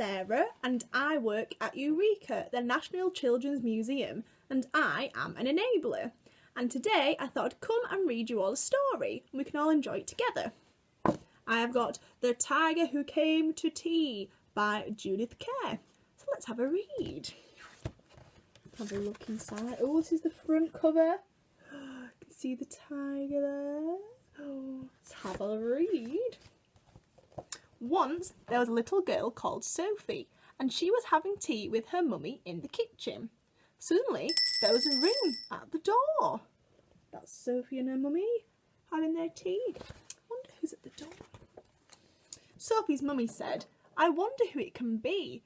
Sarah and I work at Eureka, the National Children's Museum, and I am an enabler. And today I thought I'd come and read you all a story and we can all enjoy it together. I have got The Tiger Who Came to Tea by Judith Kerr. So let's have a read. Have a look inside. Oh, this is the front cover. You can see the tiger there. Oh, let's have a read. Once there was a little girl called Sophie, and she was having tea with her mummy in the kitchen. Suddenly, there was a ring at the door. That's Sophie and her mummy having their tea. I wonder who's at the door. Sophie's mummy said, I wonder who it can be.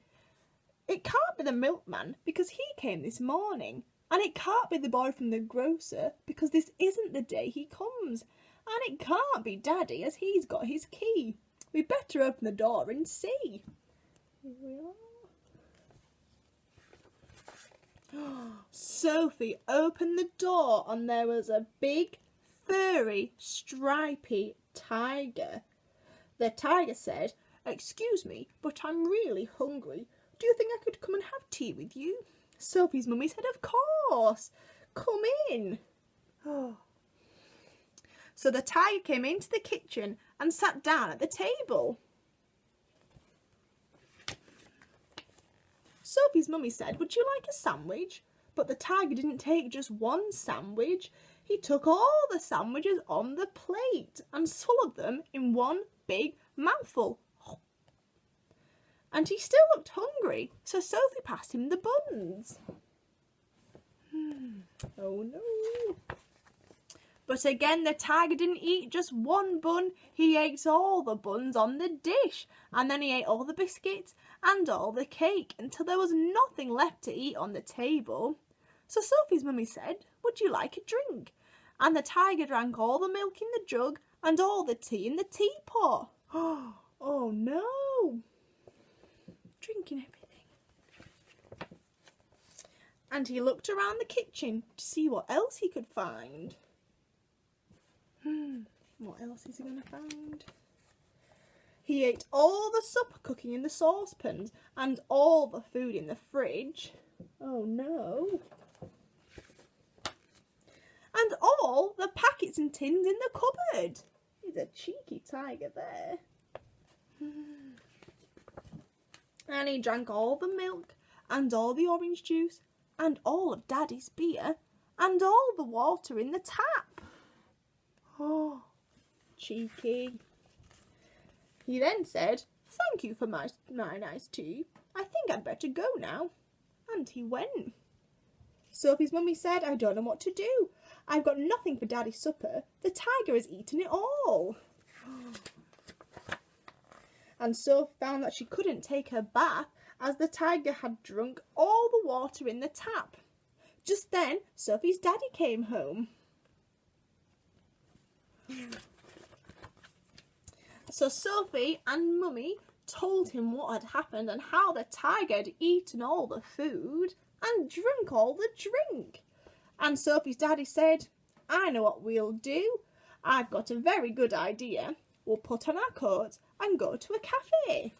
It can't be the milkman because he came this morning. And it can't be the boy from the grocer because this isn't the day he comes. And it can't be Daddy as he's got his key. We better open the door and see. Here we are. Sophie opened the door and there was a big, furry, stripy tiger. The tiger said, Excuse me, but I'm really hungry. Do you think I could come and have tea with you? Sophie's mummy said, Of course. Come in. Oh. So the tiger came into the kitchen and sat down at the table. Sophie's mummy said, would you like a sandwich? But the tiger didn't take just one sandwich. He took all the sandwiches on the plate and swallowed them in one big mouthful. And he still looked hungry, so Sophie passed him the buns. Hmm. Oh no. But again, the tiger didn't eat just one bun, he ate all the buns on the dish, and then he ate all the biscuits and all the cake until there was nothing left to eat on the table. So Sophie's mummy said, Would you like a drink? And the tiger drank all the milk in the jug and all the tea in the teapot. Oh no! Drinking everything. And he looked around the kitchen to see what else he could find. What else is he going to find? He ate all the supper cooking in the saucepans and all the food in the fridge. Oh no. And all the packets and tins in the cupboard. He's a cheeky tiger there. And he drank all the milk and all the orange juice and all of Daddy's beer and all the water in the tap. Oh, cheeky. He then said, Thank you for my, my nice tea. I think I'd better go now. And he went. Sophie's mummy said, I don't know what to do. I've got nothing for Daddy's supper. The tiger has eaten it all. and Sophie found that she couldn't take her bath as the tiger had drunk all the water in the tap. Just then, Sophie's daddy came home. So Sophie and Mummy told him what had happened and how the tiger had eaten all the food and drunk all the drink. And Sophie's daddy said, I know what we'll do. I've got a very good idea. We'll put on our coats and go to a cafe.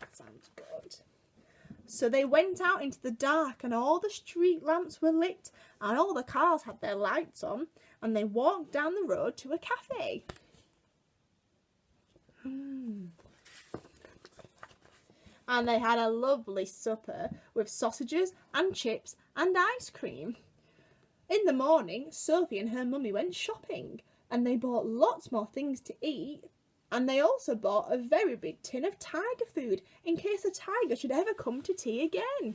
That sounds good. So they went out into the dark and all the street lamps were lit and all the cars had their lights on and they walked down the road to a cafe. And they had a lovely supper with sausages and chips and ice cream. In the morning, Sophie and her mummy went shopping and they bought lots more things to eat and they also bought a very big tin of tiger food in case a tiger should ever come to tea again.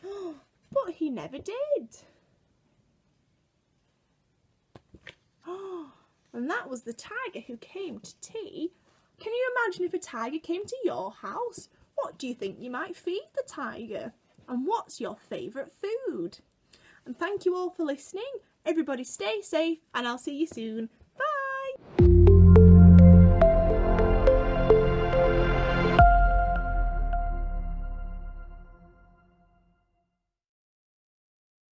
but he never did. and that was the tiger who came to tea. Can you imagine if a tiger came to your house? What do you think you might feed the tiger? And what's your favourite food? And thank you all for listening. Everybody stay safe and I'll see you soon.